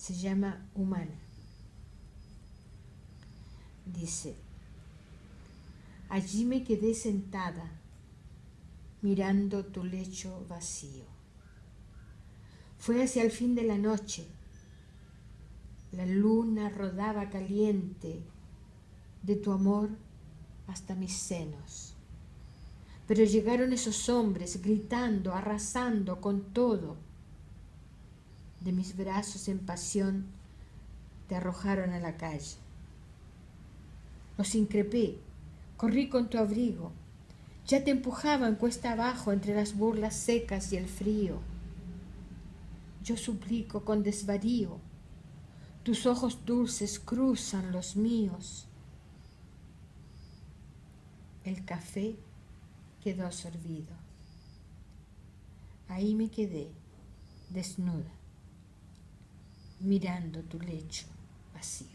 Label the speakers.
Speaker 1: se llama humana. Dice, allí me quedé sentada mirando tu lecho vacío. Fue hacia el fin de la noche. La luna rodaba caliente de tu amor hasta mis senos. Pero llegaron esos hombres gritando, arrasando con todo. De mis brazos en pasión te arrojaron a la calle. Los increpé, corrí con tu abrigo. Ya te empujaban cuesta abajo entre las burlas secas y el frío. Yo suplico con desvarío, tus ojos dulces cruzan los míos. El café quedó servido. Ahí me quedé, desnuda, mirando tu lecho vacío.